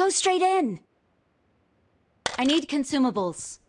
Go straight in. I need consumables.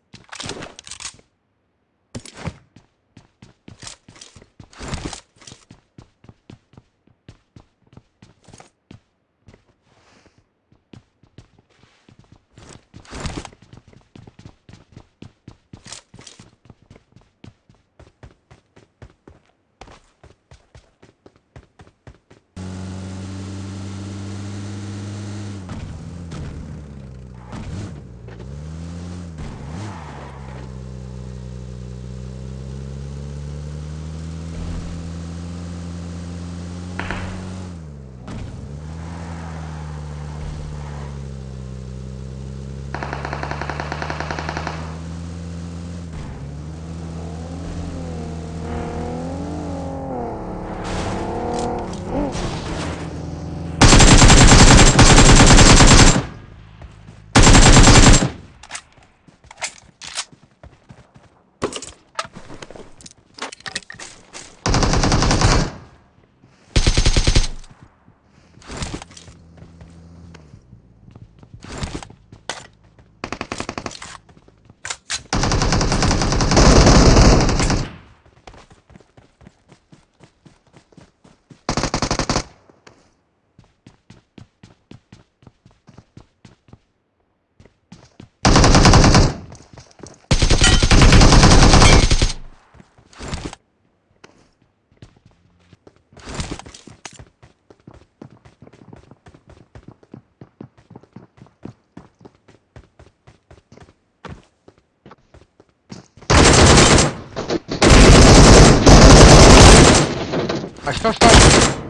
А что, что?